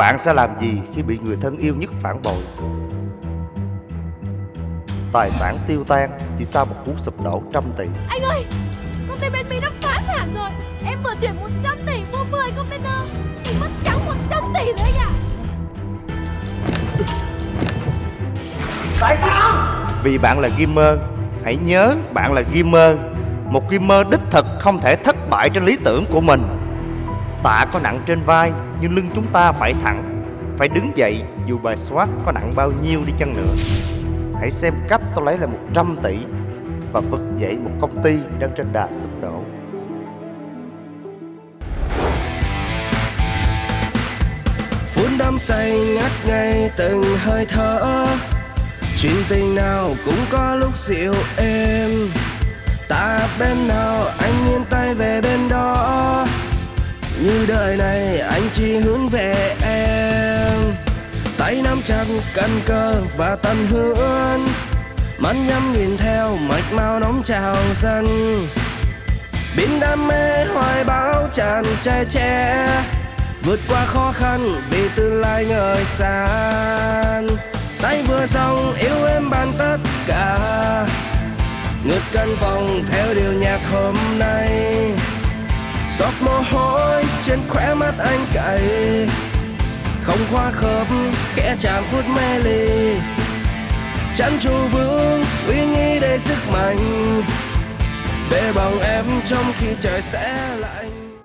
Bạn sẽ làm gì khi bị người thân yêu nhất phản bội? Tài sản tiêu tan chỉ sau một cú sụp đổ trăm tỷ. Anh ơi Công ty bên Mỹ đã phá sản rồi. Em vừa chuyển 100 tỷ mua 10 container Thì mất trắng 100 tỷ rồi anh ạ Tại sao? Vì bạn là gamer Hãy nhớ bạn là gamer. Một gamer đích thực không thể thất bại trên lý tưởng của mình Tạ có nặng trên vai, Nhưng lưng chúng ta phải thẳng. Phải đứng dậy, dù bài soát có nặng bao nhiêu đi chăng nữa. Hãy xem cách tôi lấy lại 100 tỷ Và vực dậy một công ty đang trên đà sụp đổ. Phút đắm say ngắt ngay từng hơi thở. Chuyện tình nào cũng có lúc dịu êm. Ta bên nào anh yên tay về bên đó như đời này, anh chỉ hướng về em. Tay nắm chặt căn cơ và tận hướng mắt nhắm nhìn theo mạch máu nóng trào dần biến đam mê hoài bão tràn che che. Vượt qua khó khăn vì tương lai ngời sáng tay vừa dòng yêu em bằng tất cả. Ngược căn phòng theo điều nhạc hôm nay giọt mồ hôi trên khóe mắt anh cay. Không khoa khớp, khẽ chạm phút mê ly. Chăn trụ vững uy nghi đầy sức mạnh. Để bằng em trong khi trời sẽ lạnh.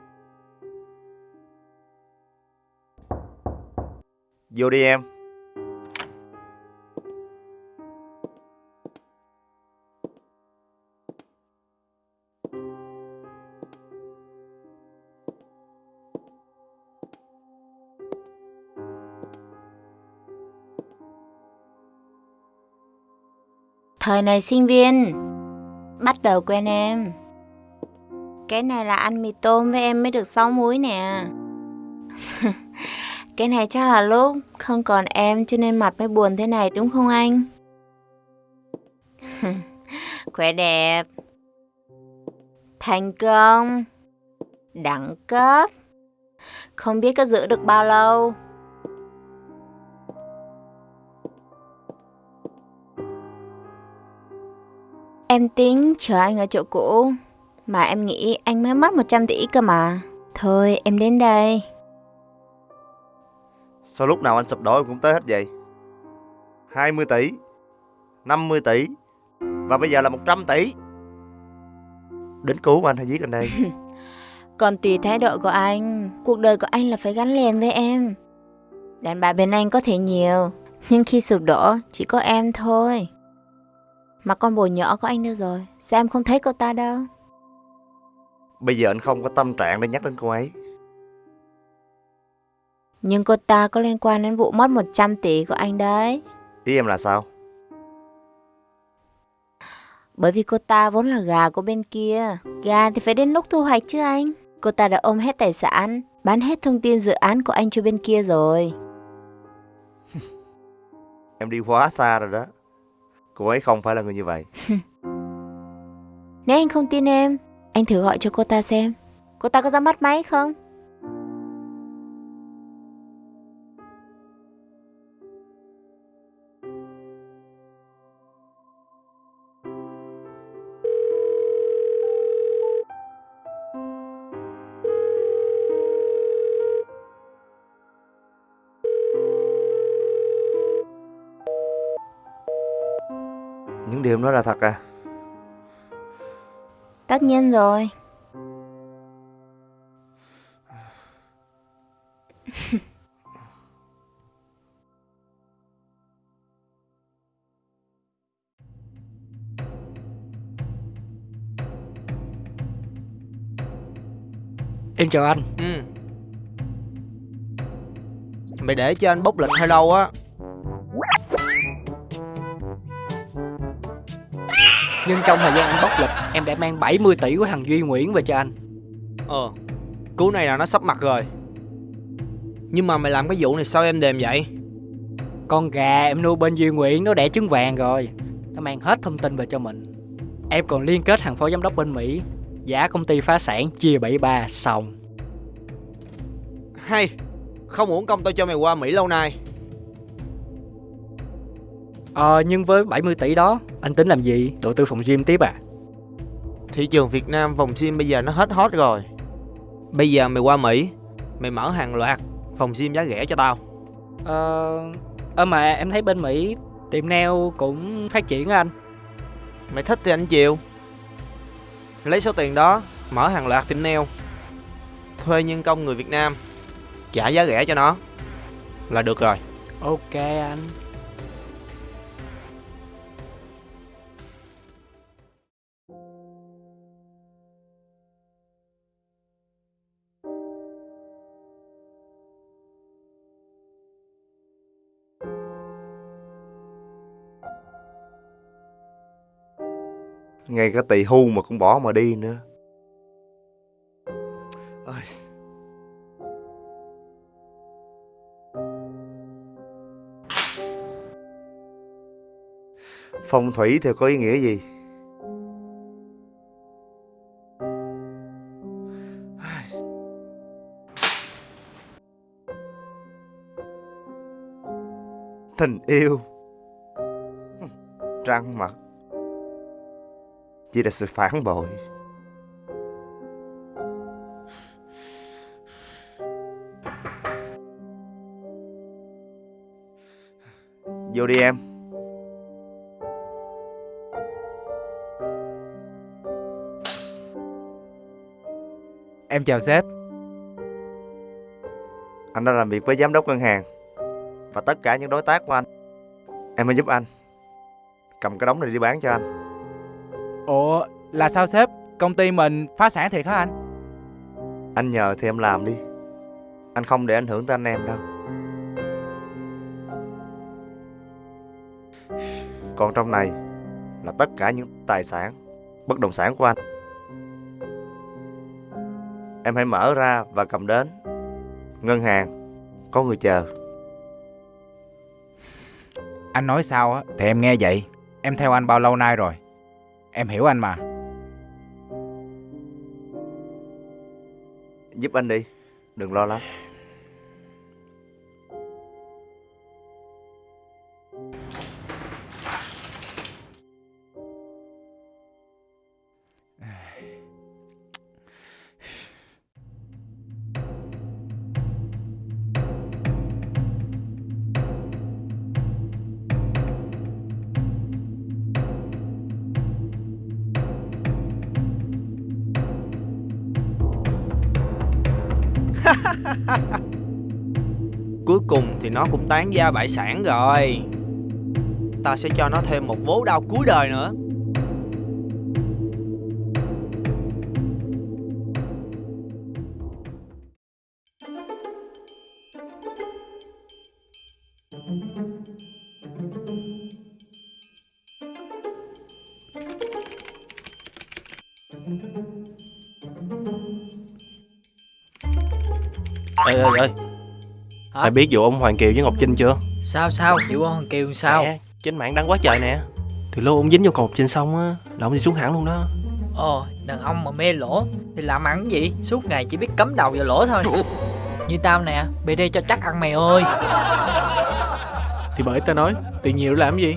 Vô đi em. Thời này, sinh viên. Bắt đầu quen em. Cái này là ăn mì tôm với em mới được 6 muối nè. Cái này chắc là lúc không còn em cho nên mặt mới buồn thế này, đúng không anh? Khỏe đẹp. Thành công. Đẳng cấp. Không biết có giữ được bao lâu. Em tính chờ anh ở chỗ cũ. Mà em nghĩ anh mới mất 100 tỷ cơ mà. Thôi em đến đây. Sao lúc nào anh sụp đổ em cũng tới hết vậy? 20 tỷ 50 tỷ Và bây giờ là 100 tỷ. Đến cứu anh hay giết anh đây. Còn tùy thái độ của anh Cuộc đời của anh là phải gắn liền với em. Đàn bà bên anh có thể nhiều Nhưng khi sụp đổ chỉ có em thôi Mà con bồ nhỏ của anh đâu rồi. Sao em không thấy cô ta đâu? Bây giờ anh không có tâm trạng để nhắc đến cô ấy. Nhưng cô ta có liên quan đến vụ mất 100 tỷ của anh đấy. Ý em là sao? Bởi vì cô ta vốn là gà của bên kia. Gà thì phải đến lúc thu hoạch chứ anh. Cô ta đã ôm hết tài sản Bán hết thông tin dự án của anh cho bên kia rồi. Em đi quá xa rồi đó Cô ấy không phải là người như vậy. Nếu anh không tin em, Anh thử gọi cho cô ta xem. Cô ta có ra mắt máy không? Điều nói là thật à? Tất nhiên rồi. Em chào anh. Ừ. Mày để cho anh bốc lịch hơi lâu á Nhưng trong thời gian anh bóc lịch Em đã mang 70 tỷ của thằng Duy Nguyễn về cho anh. Ờ Cú này là nó sắp mặt rồi. Nhưng mà mày làm cái vụ này sao em đềm vậy? Con gà em nuôi bên Duy Nguyễn nó đẻ trứng vàng rồi. Nó mang hết thông tin về cho mình. Em còn liên kết hàng phó giám đốc bên Mỹ. Giá công ty phá sản chia 73 xong. Hay Không uổng công tao cho mày qua Mỹ lâu nay Ờ nhưng với 70 tỷ đó Anh tính làm gì? Đầu tư phòng gym tiếp à? Thị trường Việt Nam vòng gym bây giờ nó hết hot rồi. Bây giờ mày qua Mỹ Mày mở hàng loạt phòng gym giá rẻ cho tao. Ờ... Ờ mà em thấy bên Mỹ Tiệm nail cũng phát triển anh. Mày thích thì anh chịu. Lấy số tiền đó Mở hàng loạt tiệm nail Thuê nhân công người Việt Nam Trả giá rẻ cho nó. Là được rồi. Ok anh Ngay cả tỳ hưu mà cũng bỏ mà đi nữa Ôi. Phong thủy thì có ý nghĩa gì? Tình yêu Trăng mặt chỉ là sự phản bội. Vô đi em. Em chào sếp. Anh đang làm việc với giám đốc ngân hàng và tất cả những đối tác của anh. Em hãy giúp anh. Cầm cái đống này đi bán cho anh Ủa là sao sếp? Công ty mình phá sản thiệt hả anh? Anh nhờ thì em làm đi. Anh không để ảnh hưởng tới anh em đâu. Còn trong này Là tất cả những tài sản Bất động sản của anh. Em hãy mở ra và cầm đến. Ngân hàng Có người chờ. Anh nói sao á? Thì em nghe vậy. Em theo anh bao lâu nay rồi Em hiểu anh mà. Giúp anh đi Đừng lo lắng. Nó cũng tán gia bại sản rồi. Ta sẽ cho nó thêm một vố đau cuối đời nữa. Ê ơi ơi Hả? Mày biết vụ ông Hoàng Kiều với Ngọc Trinh chưa? Sao sao? Vụ Hoàng Kiều sao? Nè, trên mạng đăng quá trời nè Từ lúc ông dính vô cột Trinh xong á Là ông đi xuống hẳn luôn đó Ồ, đàn ông mà mê lỗ thì làm ăn gì? Suốt ngày chỉ biết cắm đầu vào lỗ thôi. Như tao nè, BD cho chắc ăn mày ơi. Thì bởi tao nói Tiền nhiều làm gì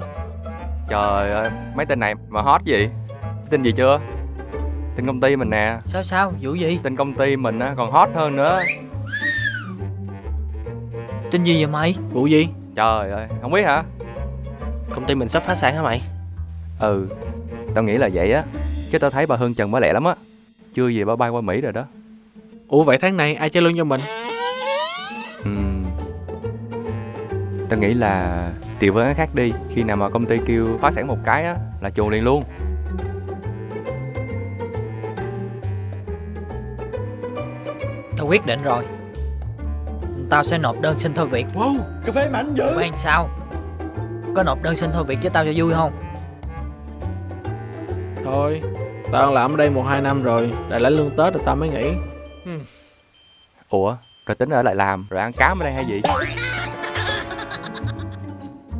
Trời ơi, mấy tên này mà hot gì? Tin gì chưa? Tin công ty mình nè, Sao sao? Vụ gì? tin công ty mình á còn hot hơn nữa. Tin gì vậy mày? Vụ gì Trời ơi, không biết hả? Công ty mình sắp phá sản hả mày? Ừ, tao nghĩ là vậy á. Chứ tao thấy bà Hương Trần bà lẹ lắm á. Chưa gì bà bay qua Mỹ rồi đó. Ủa vậy tháng này ai trả lương cho mình Ừm. Tao nghĩ là điều với khác đi. Khi nào mà công ty kêu phá sản một cái á là chuồn liền luôn. Tao quyết định rồi. Tao sẽ nộp đơn xin thôi việc. Wow cà phê mạnh dữ Quen sao? Có nộp đơn xin thôi việc cho tao cho vui không? Thôi Tao làm ở đây một hai năm rồi Đại lấy lương Tết rồi tao mới nghỉ Ủa, rồi tính ở lại làm rồi ăn cám ở đây hay gì?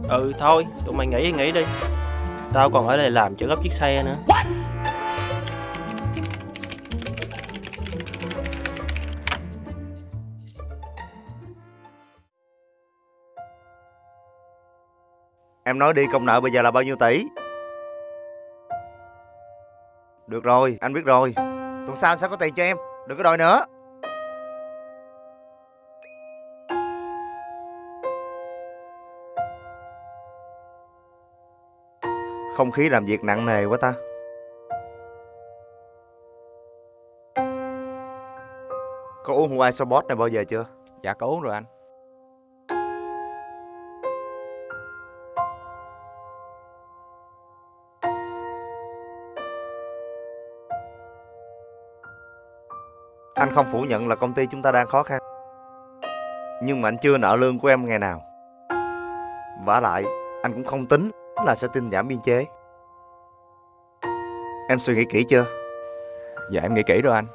Ừ thôi, tụi mày nghỉ thì nghỉ đi Tao còn ở đây làm chở gấp chiếc xe nữa Em nói đi, công nợ bây giờ là bao nhiêu tỷ? Được rồi, anh biết rồi. Tuần sau anh sẽ có tiền cho em, Đừng có đòi nữa. Không khí làm việc nặng nề quá ta. Có uống Hawaii Sobot này bao giờ chưa? Dạ có uống rồi anh. Anh không phủ nhận là công ty chúng ta đang khó khăn. Nhưng mà anh chưa nợ lương của em ngày nào. Vả lại Anh cũng không tính là sẽ tinh giảm biên chế. Em suy nghĩ kỹ chưa? Dạ em nghĩ kỹ rồi anh.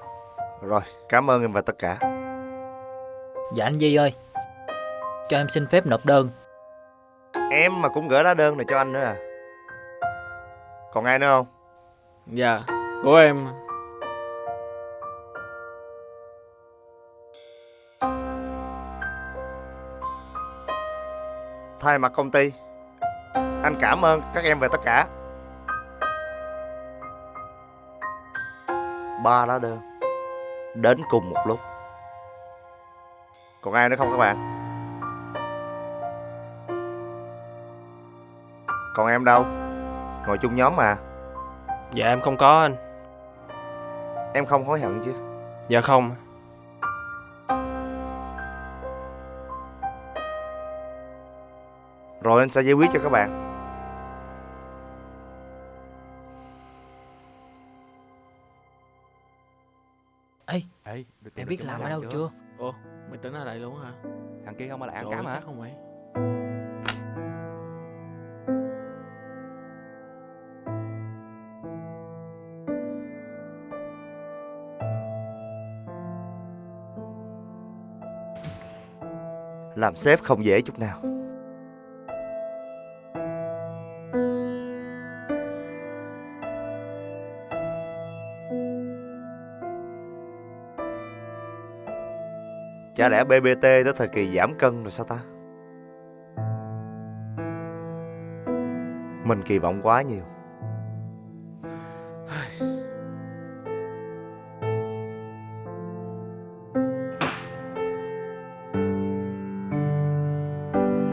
Rồi, cảm ơn em và tất cả. Dạ anh Di ơi Cho em xin phép nộp đơn. Em mà cũng gửi lá đơn này cho anh nữa à? Còn ai nữa không? Dạ Của em Thay mặt công ty. Anh cảm ơn các em về tất cả. Ba lá đơn. Đến cùng một lúc. Còn ai nữa không các bạn? Còn em đâu? Ngồi chung nhóm mà. Dạ em không có anh. Em không hối hận chứ? Dạ không Rồi anh sẽ giải quyết cho các bạn. Ê Ê được Mày biết làm ở đâu chưa? Ủa mày tính ở đây luôn hả? Thằng kia không ở lại ăn Trời cá ơi, mà chắc không mày Làm sếp không dễ chút nào Chả lẽ BBT tới thời kỳ giảm cân rồi sao ta? Mình kỳ vọng quá nhiều.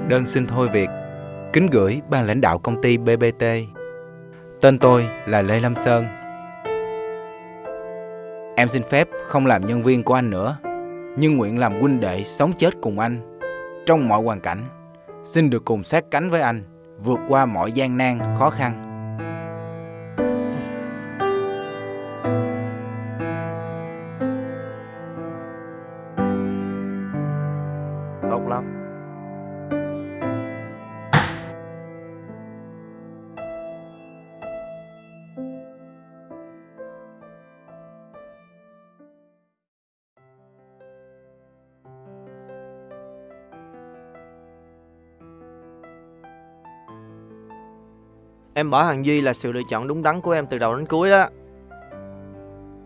Đơn xin thôi việc. Kính gửi ban lãnh đạo công ty BBT Tên tôi là Lê Lâm Sơn. Em xin phép không làm nhân viên của anh nữa. Nhưng nguyện làm huynh đệ sống chết cùng anh. Trong mọi hoàn cảnh Xin được cùng sát cánh với anh Vượt qua mọi gian nan, khó khăn. Em bỏ hàng Duy là sự lựa chọn đúng đắn của em từ đầu đến cuối đó.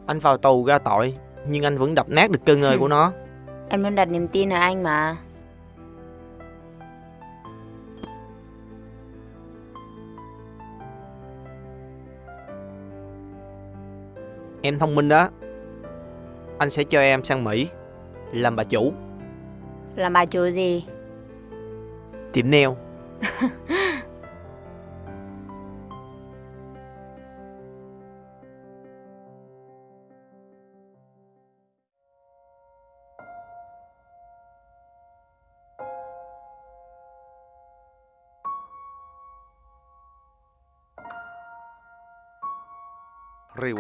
Anh vào tù ra tội Nhưng anh vẫn đập nát được cơ ngơi của nó. Em luôn đặt niềm tin ở anh mà. Em thông minh đó. Anh sẽ cho em sang Mỹ Làm bà chủ. Làm bà chủ gì? Tiệm nail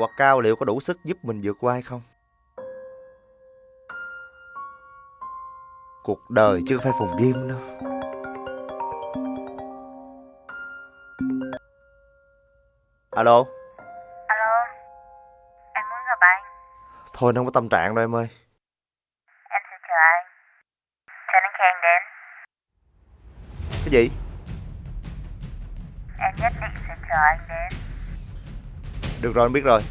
Reward cao liệu có đủ sức giúp mình vượt qua hay không? Cuộc đời chưa phải phòng game đâu Alo Alo, em muốn gặp anh. Thôi nó không có tâm trạng đâu em ơi Em sẽ chờ anh. Cho đến khi anh đến, Cái gì? em nhất định sẽ chờ anh đến. Được rồi, anh biết rồi.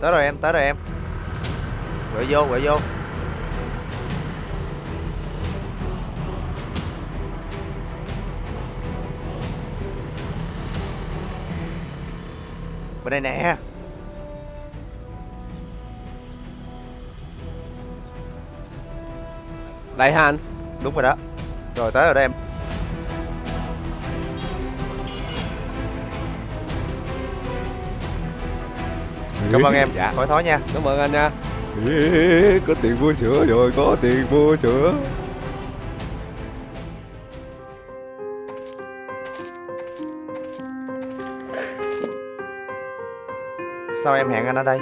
Tới rồi em, tới rồi em. Quậy vô, quậy vô. Bên đây nè. Đây hả anh? Đúng rồi đó. Rồi tới rồi đó em. Cảm ơn em, Dạ. khỏi thói nha. Cảm ơn anh nha. Có tiền mua sữa rồi, có tiền mua sữa. Sao em hẹn anh ở đây?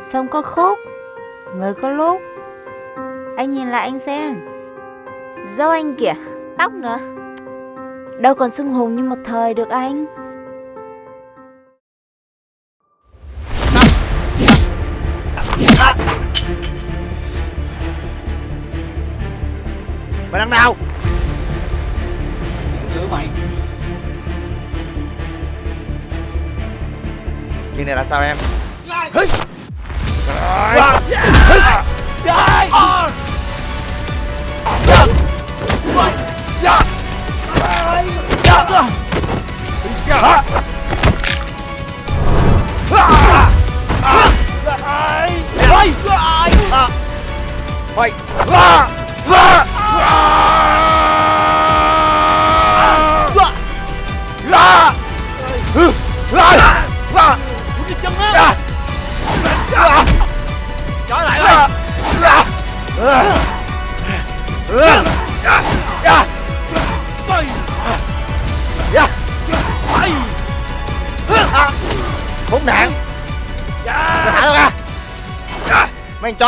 Sông có khúc. Người có lúc Anh nhìn lại anh xem. Dâu anh kìa Tóc nữa. Đâu còn sưng hùng như một thời được anh. Mày đằng nào? Giữ mày. Chuyện này là sao em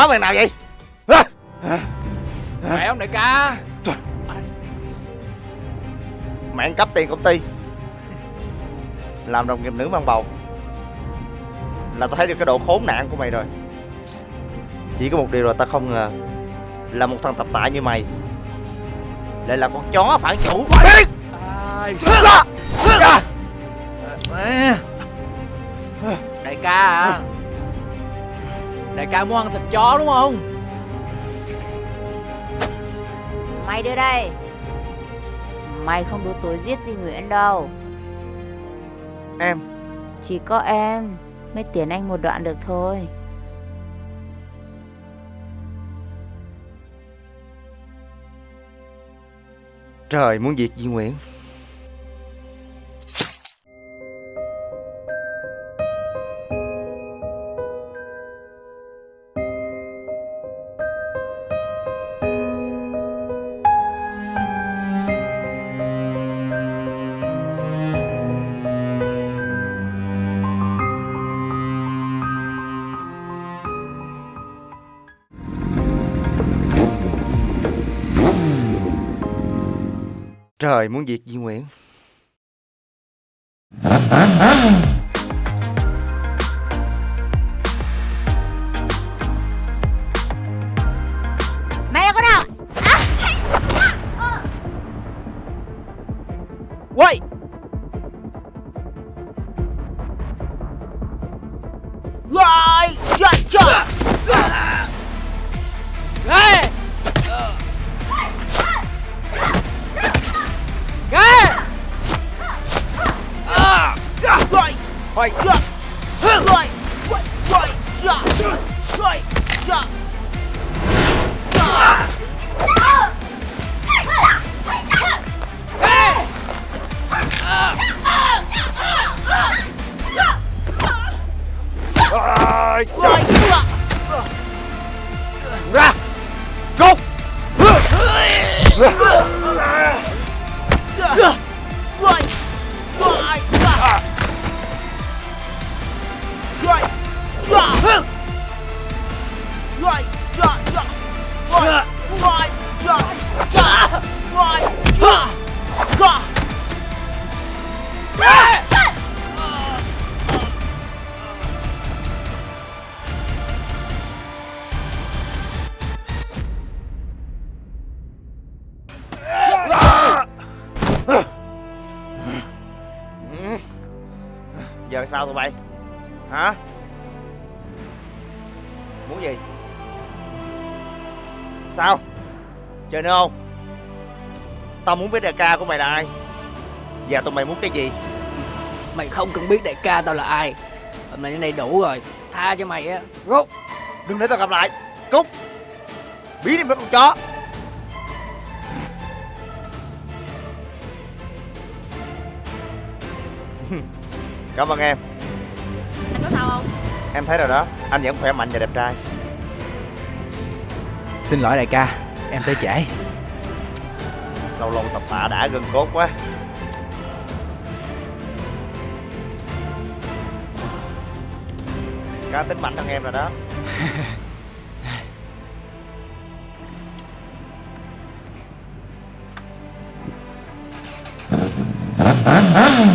Chó mày nào vậy Khỏe không đại ca? Mày ăn cắp tiền công ty. Làm đồng nghiệp nữ mang bầu. Là tao thấy được cái độ khốn nạn của mày rồi. Chỉ có một điều là tao không ngờ Là một thằng tập tạ như mày Lại là con chó phản chủ. Ra! Ra! À. Đại ca à Đại ca muốn ăn thịt chó đúng không? Mày đưa đây. Mày không đủ tuổi giết Di Nguyễn đâu. Em. Chỉ có em Mới tiến anh một đoạn được thôi. Trời muốn diệt Di Nguyễn Trời muốn diệt Di Nguyễn? いっちう。わ。うわ。Sao tụi bay Hả? Muốn gì? Sao? Chơi nữa không? Tao muốn biết đại ca của mày là ai Và tụi mày muốn cái gì? Mày không cần biết đại ca tao là ai Hôm nay đến đây đủ rồi Tha cho mày á Rút Đừng để tao gặp lại Cút Biến đi mấy con chó Cảm ơn em. Anh có sao không? Em thấy rồi đó. Anh vẫn khỏe mạnh và đẹp trai. Xin lỗi đại ca Em tới trễ. Lâu lâu tập tạ đã gân cốt quá. Cá tính mạnh hơn em rồi đó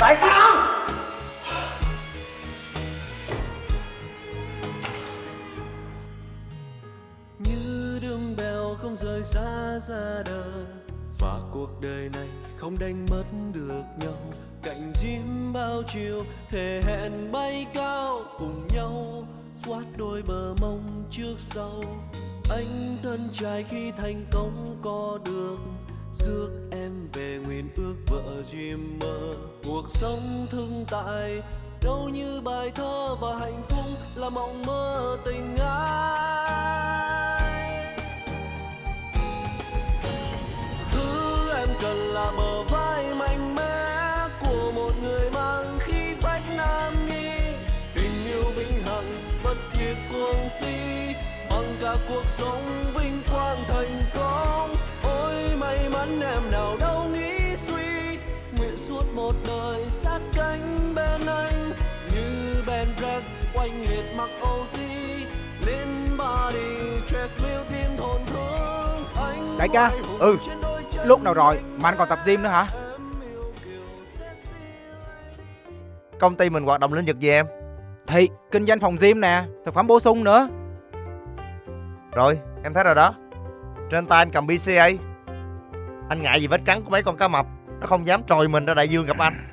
Tại sao? như đường bèo không rời xa ra đời, và cuộc đời này không đánh mất được nhau cạnh diêm bao chiều, thể hẹn bay cao cùng nhau xoát đôi bờ mông trước sau, anh thân trai khi thành công có được rước em về nguyện ước vợ duyên mơ. Cuộc sống thương tại đâu như bài thơ và hạnh phúc là mộng mơ tình ai. Thứ em cần là bờ vai mạnh mẽ của một người mang khí phách nam nhi. Tình yêu vĩnh hằng, bất diệt cuồng si bằng cả cuộc sống vinh quang thành công. Dress oanh liệt mặc OG lên body treadmill tim thổn thương. Anh Đại ca Ừ. Lúc nào rồi? Mà anh còn tập gym nữa hả? Công ty mình hoạt động lĩnh vực gì em? Thì kinh doanh phòng gym nè Thực phẩm bổ sung nữa. Rồi, em thấy rồi đó. Trên tay anh cầm BCA Anh ngại gì vết cắn của mấy con cá mập? Nó không dám trồi mình ra đại dương gặp anh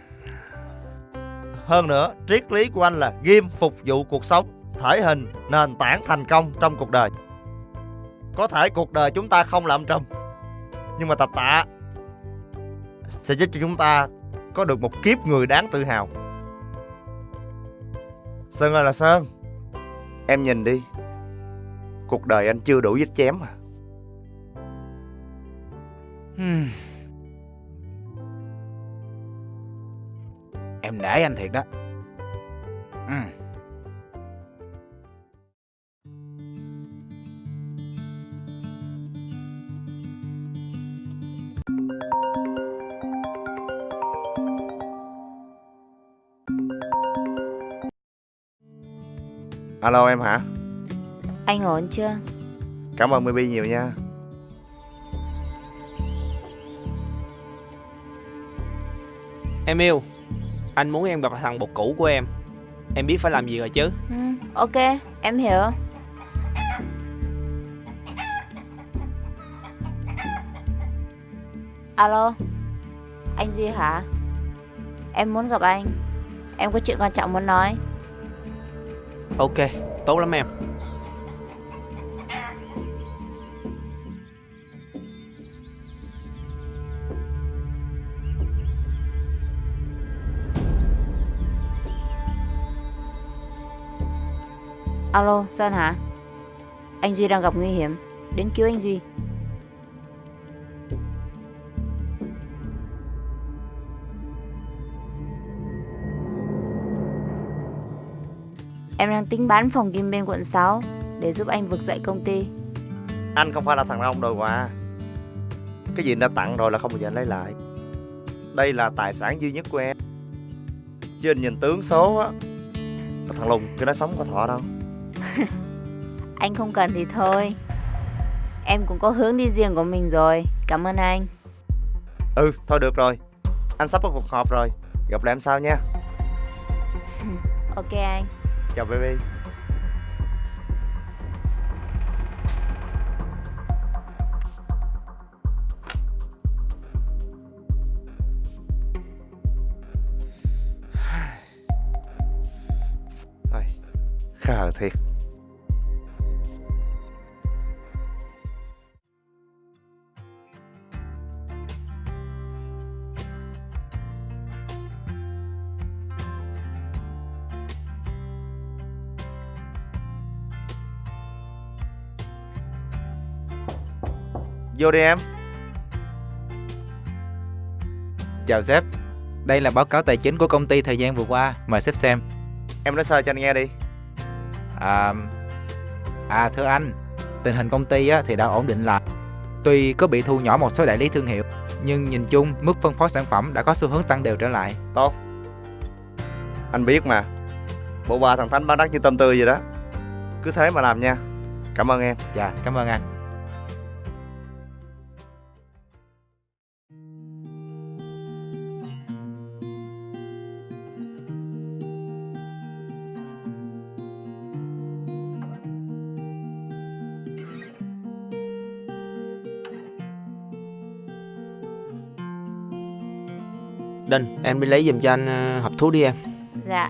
hơn nữa, triết lý của anh là Ghim phục vụ cuộc sống Thể hình, nền tảng thành công trong cuộc đời. Có thể cuộc đời chúng ta không làm trùm Nhưng mà tập tạ Sẽ giúp cho chúng ta Có được một kiếp người đáng tự hào. Sơn ơi là Sơn Em nhìn đi. Cuộc đời anh chưa đủ vết chém à. Hmm. Em nể anh thiệt đó ừ. Alo em hả Anh ổn chưa? Cảm ơn Maybe nhiều nha Em yêu Anh muốn em gặp thằng bột cũ của em Em biết phải làm gì rồi chứ Ừ, ok, em hiểu. Alo, anh Duy hả? Em muốn gặp anh. Em có chuyện quan trọng muốn nói. Ok, tốt lắm em Alo, Sơn hả? Anh Duy đang gặp nguy hiểm. Đến cứu anh Duy. Em đang tính bán phòng kim bên quận 6 để giúp anh vực dậy công ty. Anh không phải là thằng ông đòi quà Cái gì đã tặng rồi là không bao giờ lấy lại Đây là tài sản duy nhất của em Trên nhìn tướng số á Thằng Lùng cái nó sống có thọ đâu Anh không cần thì thôi. Em cũng có hướng đi riêng của mình rồi. Cảm ơn anh. Ừ thôi được rồi Anh sắp có cuộc họp rồi Gặp lại em sau nha Ok anh. Chào baby Khờ thiệt Vô đi em Chào sếp. Đây là báo cáo tài chính của công ty thời gian vừa qua. Mời sếp xem. Em nói sơ cho anh nghe đi À, à thưa anh, tình hình công ty á, thì đã ổn định lại. Tuy có bị thu nhỏ một số đại lý thương hiệu, nhưng nhìn chung mức phân phối sản phẩm đã có xu hướng tăng đều trở lại. Tốt Anh biết mà Bộ ba thằng Thánh bán đắt như tôm tươi vậy đó Cứ thế mà làm nha Cảm ơn em Dạ, cảm ơn anh. Đinh, em đi lấy giùm cho anh ờ, hộp thuốc đi em Dạ.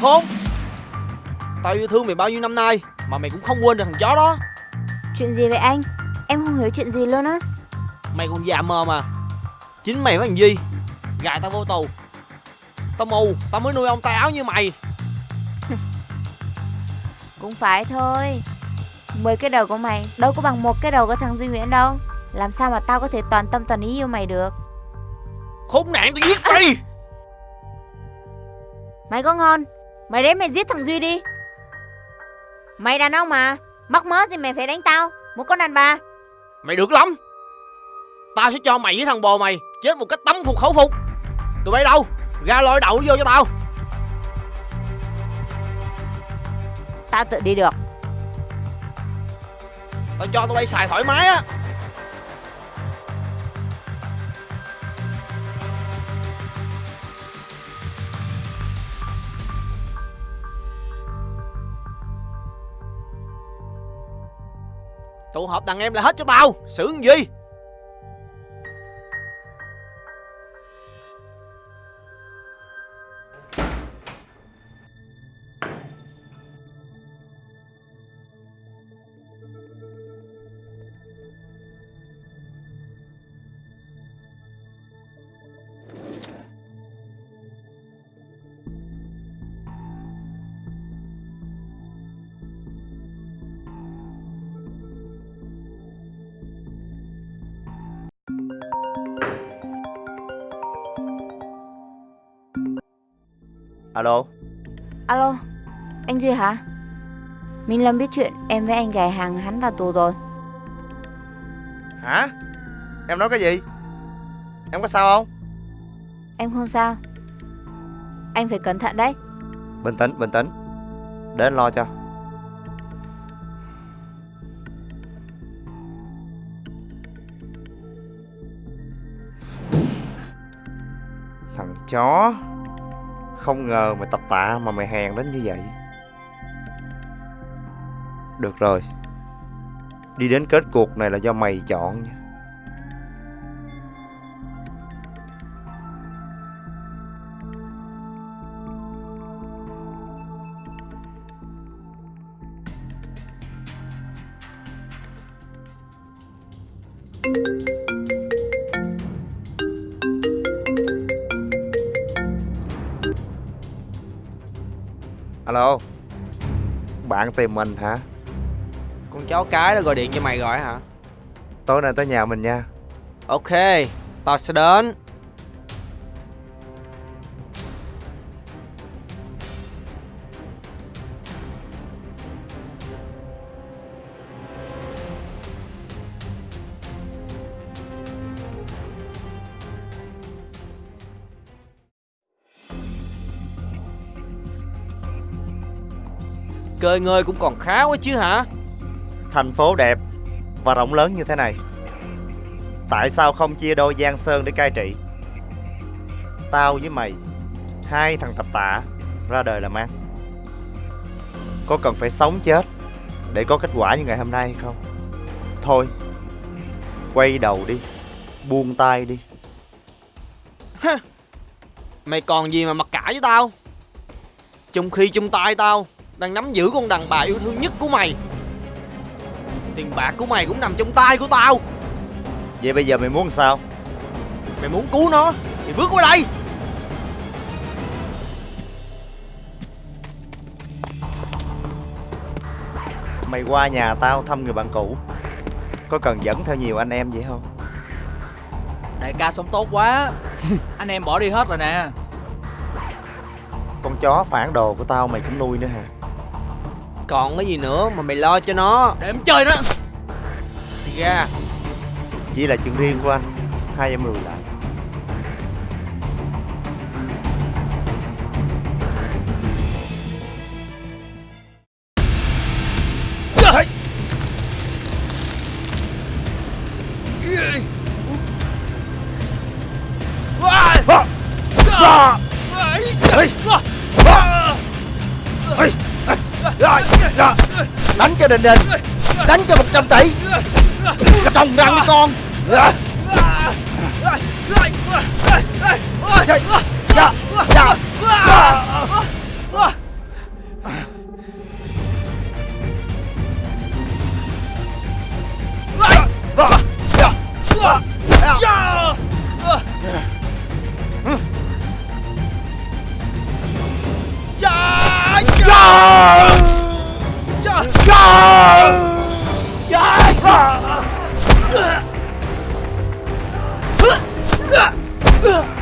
Khốn Tao yêu thương mày bao nhiêu năm nay Mà mày cũng không quên được thằng chó đó Chuyện gì vậy anh? Em không hiểu chuyện gì luôn á. Mày còn già mờ mà Chính mày với thằng Duy Gài tao vô tù Tao mù Tao mới nuôi ông tay áo như mày Cũng phải thôi. Mười cái đầu của mày đâu có bằng một cái đầu của thằng Duy Nguyễn đâu. Làm sao mà tao có thể toàn tâm toàn ý yêu mày được? Khốn nạn tao giết mày Mày có ngon Mày đến mày giết thằng Duy đi Mày đàn ông mà. Mắc mớ thì mày phải đánh tao. Một con đàn bà. Mày được lắm. Tao sẽ cho mày với thằng bồ mày Chết một cách tấm phục khẩu phục. Tụi bay đâu? Ra lôi đậu vô cho tao. Tao tự đi được. Tao cho tụi bay xài thoải mái á Tụ họp đàn em là hết cho tao. Xử gì? Alo? Alo Anh Duy hả? Minh Lâm biết chuyện em với anh gài hàng hắn vào tù rồi. Hả? Em nói cái gì? Em có sao không? Em không sao. Anh phải cẩn thận đấy. Bình tĩnh bình tĩnh. Để anh lo cho. Thằng chó không ngờ mày tập tạ mà mày hèn đến như vậy Được rồi Đi đến kết cuộc này là do mày chọn nha Thank you. Alo Bạn tìm mình hả Con chó cái đã gọi điện cho mày gọi hả? Tối nay tới nhà mình nha Ok, tao sẽ đến. Cơi ngơi cũng còn khá quá chứ hả? Thành phố đẹp Và rộng lớn như thế này. Tại sao không chia đôi Giang Sơn để cai trị? Tao với mày Hai thằng tập tạ Ra đời làm ăn Có cần phải sống chết Để có kết quả như ngày hôm nay hay không? Thôi Quay đầu đi Buông tay đi. Mày còn gì mà mặc cả với tao? Trong khi trong tay tao Đang nắm giữ con đàn bà yêu thương nhất của mày. Tiền bạc của mày cũng nằm trong tay của tao. Vậy bây giờ mày muốn sao? Mày muốn cứu nó Thì bước qua đây. Mày qua nhà tao thăm người bạn cũ. Có cần dẫn theo nhiều anh em vậy không? Đại ca sống tốt quá. Anh em bỏ đi hết rồi nè. Con chó phản đồ của tao mày cũng nuôi nữa hả Còn cái gì nữa mà mày lo cho nó. Để em chơi đó. Thì ra Chỉ là chuyện riêng của anh. Hai em lùi lại đình đình Đánh cho 100 tỷ. Trồng răng đi con. Dạ 啊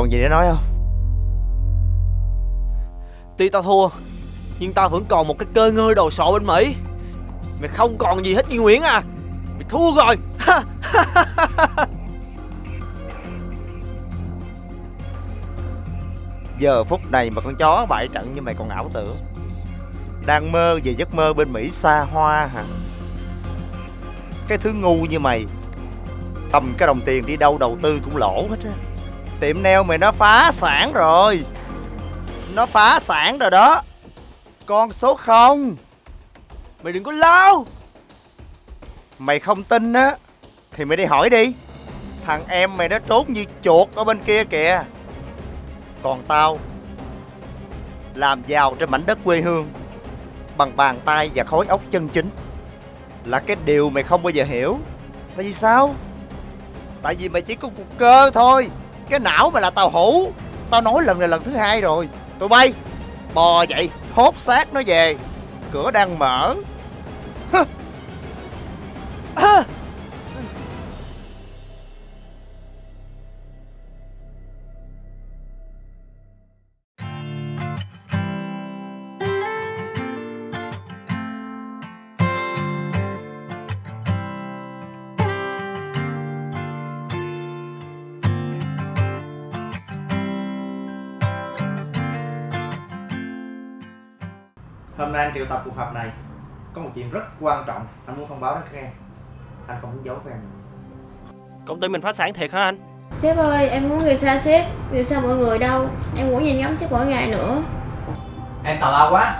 Còn gì để nói không? Tuy tao thua, Nhưng tao vẫn còn một cái cơ ngơi đồ sộ bên Mỹ. Mày không còn gì hết Duy Nguyễn à. Mày thua rồi. Giờ phút này mà con chó bại trận như mày còn ảo tưởng. Đang mơ về giấc mơ bên Mỹ xa hoa hả? Cái thứ ngu như mày Cầm cái đồng tiền đi đâu đầu tư cũng lỗ hết á. Tiệm neo mày nó phá sản rồi. Nó phá sản rồi đó. Con số không. Mày đừng có lao. Mày không tin á, Thì mày đi hỏi đi. Thằng em mày nó trốn như chuột ở bên kia kìa. Còn tao, Làm giàu trên mảnh đất quê hương, Bằng bàn tay và khối óc chân chính. Là cái điều mày không bao giờ hiểu. Tại vì sao? Tại vì mày chỉ có cục cơ thôi. Cái não mày là tàu hũ Tao nói lần này lần thứ hai rồi Tụi bay, Bò vậy Hốt xác nó về Cửa đang mở Hơ. À. Hôm nay anh triệu tập cuộc họp này Có một chuyện rất quan trọng. Anh muốn thông báo đến các em. Anh không muốn giấu các em Công ty mình phá sản thiệt hả anh? Sếp ơi, em muốn người xa sếp. Người xa mọi người đâu? Em muốn nhìn ngắm sếp mỗi ngày nữa. Em tào lao quá.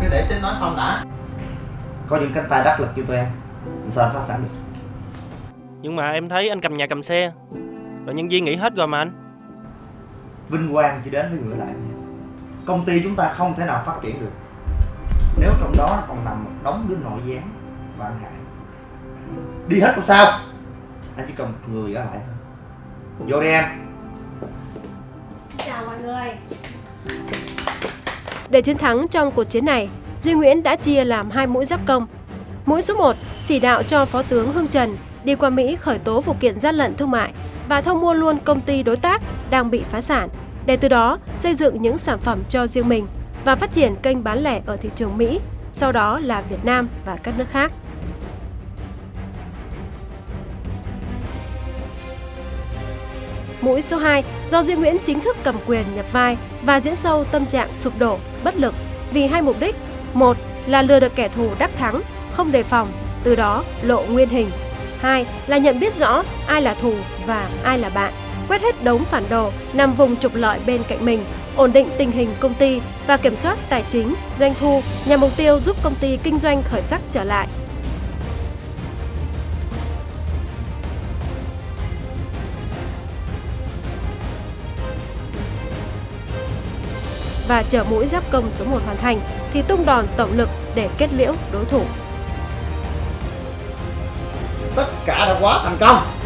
Cứ để sếp nói xong đã. Có những cánh tay đắc lực như tụi em. Sao anh phá sản được? Nhưng mà em thấy anh cầm nhà cầm xe. Rồi nhân viên nghỉ hết rồi mà anh. Vinh quang chỉ đến với người lại. Công ty chúng ta không thể nào phát triển được Nếu trong đó còn nằm một đống đứa nội gián Và anh Hải Đi hết không sao? Anh chỉ cần một người ở lại thôi. Vô đi em. Chào mọi người. Để chiến thắng trong cuộc chiến này, Duy Nguyễn đã chia làm hai mũi giáp công. Mũi số 1 chỉ đạo cho Phó tướng Hưng Trần đi qua Mỹ khởi tố vụ kiện gian lận thương mại và thâu mua luôn công ty đối tác đang bị phá sản, để từ đó xây dựng những sản phẩm cho riêng mình và phát triển kênh bán lẻ ở thị trường Mỹ, sau đó là Việt Nam và các nước khác. Mũi số 2 do Duy Nguyễn chính thức cầm quyền nhập vai và diễn sâu tâm trạng sụp đổ, bất lực vì hai mục đích. Một là lừa được kẻ thù đắc thắng, không đề phòng, từ đó lộ nguyên hình. Hai là nhận biết rõ ai là thù và ai là bạn, quét hết đống phản đồ nằm vùng trục lợi bên cạnh mình, ổn định tình hình công ty và kiểm soát tài chính, doanh thu nhằm mục tiêu giúp công ty kinh doanh khởi sắc trở lại. và chờ mũi giáp công số 1 hoàn thành thì tung đòn tổng lực để kết liễu đối thủ. Tất cả đã quá thành công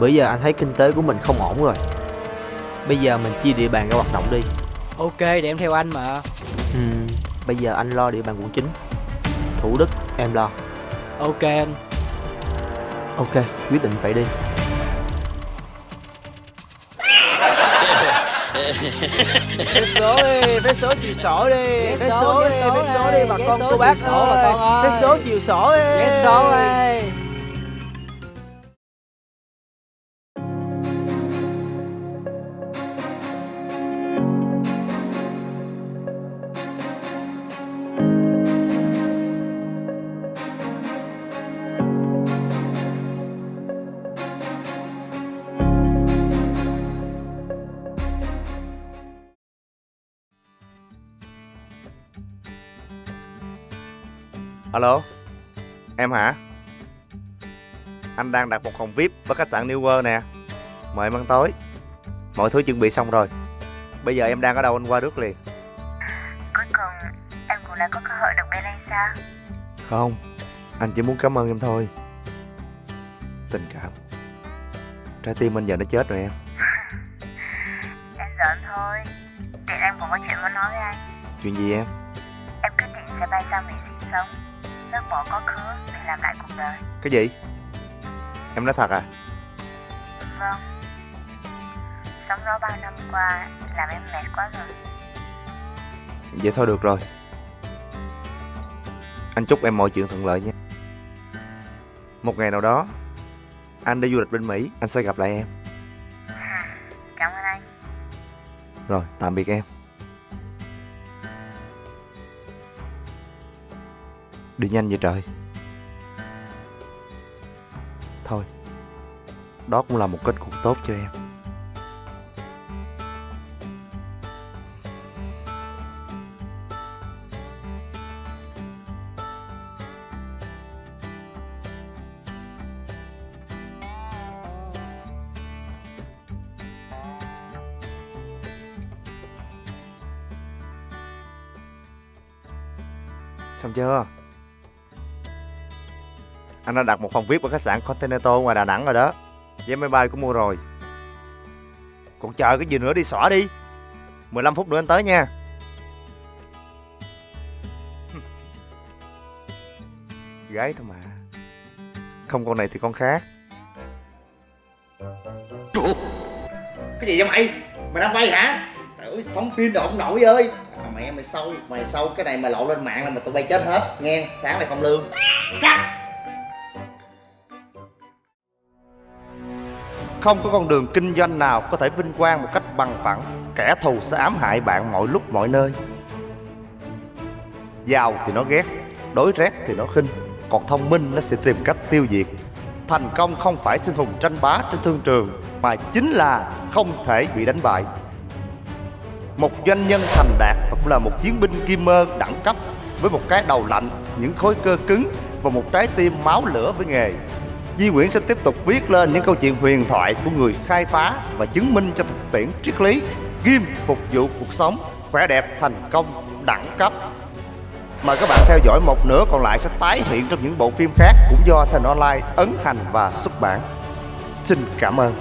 Bây giờ anh thấy kinh tế của mình không ổn rồi. Bây giờ mình chia địa bàn ra hoạt động đi. Ok, để em theo anh mà. Ừ, Bây giờ anh lo địa bàn quận 9 Thủ Đức em lo. Ok anh. Ok, quyết định vậy đi. Vé số đi, vé số chiều sổ đi Vé số đi, vé số đi bà con cô bác ơi. Vé số chiều sổ đi. Vé số đi Alo? Em hả? Anh đang đặt một phòng VIP ở khách sạn New World nè. Mời em ăn tối. Mọi thứ chuẩn bị xong rồi. Bây giờ em đang ở đâu anh qua rước liền? Cuối cùng em cũng đã có cơ hội được bên anh sao? Không Anh chỉ muốn cảm ơn em thôi. Tình cảm. Trái tim anh giờ nó chết rồi em. Em giỡn thôi. Tiện em cũng có chuyện muốn nói với anh. Chuyện gì em? Em quyết định sẽ bay sang Mỹ sinh sống bỏ quá khứ để làm lại cuộc đời. Cái gì? Em nói thật à? Vâng. Sống đó bao năm qua Làm em mệt quá rồi. Vậy thôi được rồi. Anh chúc em mọi chuyện thuận lợi nha. Một ngày nào đó Anh đi du lịch bên Mỹ Anh sẽ gặp lại em. Cảm ơn anh. Rồi tạm biệt em Đi nhanh vậy trời Thôi, Đó cũng là một kết cục tốt cho em Xong chưa? Anh đã đặt một phòng VIP ở khách sạn Continental ngoài Đà Nẵng rồi đó. Vé máy bay cũng mua rồi. Còn chờ cái gì nữa đi xỏ đi. 15 phút nữa anh tới nha. Gái thôi mà. Không con này thì con khác. Cái gì vậy mày? Mày đang bay hả? Trời ơi, sống phim đồ ông nội ơi. À, Mẹ mày sâu, mày sâu. Cái này mà lộ lên mạng là mày tụi bay chết hết. Nghe, tháng này không lương. Cắt! Không có con đường kinh doanh nào có thể vinh quang một cách bằng phẳng. Kẻ thù sẽ ám hại bạn mọi lúc mọi nơi. Giàu thì nó ghét Đối rét thì nó khinh. Còn thông minh nó sẽ tìm cách tiêu diệt. Thành công không phải xưng hùng tranh bá trên thương trường Mà chính là không thể bị đánh bại. Một doanh nhân thành đạt và cũng là một chiến binh kim mơ đẳng cấp Với một cái đầu lạnh, những khối cơ cứng Và một trái tim máu lửa với nghề. Di Nguyễn sẽ tiếp tục viết lên những câu chuyện huyền thoại của người khai phá và chứng minh cho thực tiễn triết lý ghim phục vụ cuộc sống khỏe đẹp thành công đẳng cấp. Mời các bạn theo dõi một nửa còn lại sẽ tái hiện trong những bộ phim khác cũng do Thành Online ấn hành và xuất bản. Xin cảm ơn.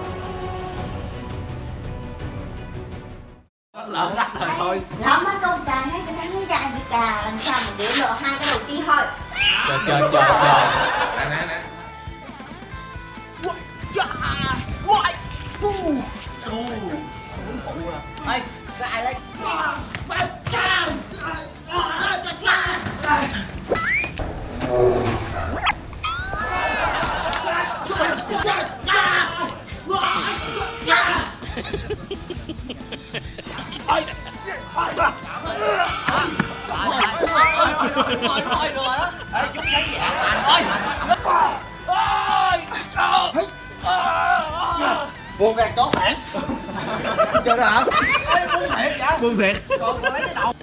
lỡ đắt rồi thôi Nó mới công trà ngay cái đánh dài bị trà làm sao mà để lộ hai cái đầu tiên thôi trời trời trời trời nè nè nè Ê, có ai lấy Buồn gạt có phản Chơi đó hả? Ê, buông thiệt vậy? Buông thiệt. Còn lấy cái đầu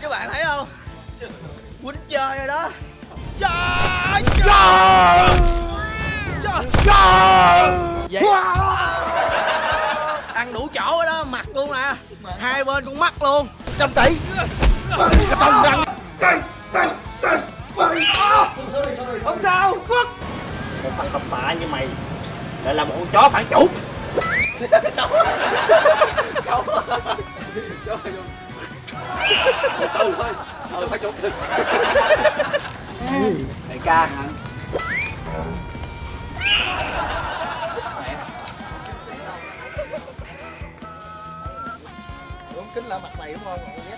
Các bạn thấy không? Quýnh chơi rồi đó Trời Trời Trời Vậy Ăn đủ chỗ rồi đó, mặt luôn nè Hai bên con mắt luôn. Trăm tỷ Trong răng. Không sao, Quốc Một thằng tập bạ như mày Lại là một con chó phản chủ. Từ thôi phải chụp đại ca hả kính lại mặt mày đúng không? Con ghét.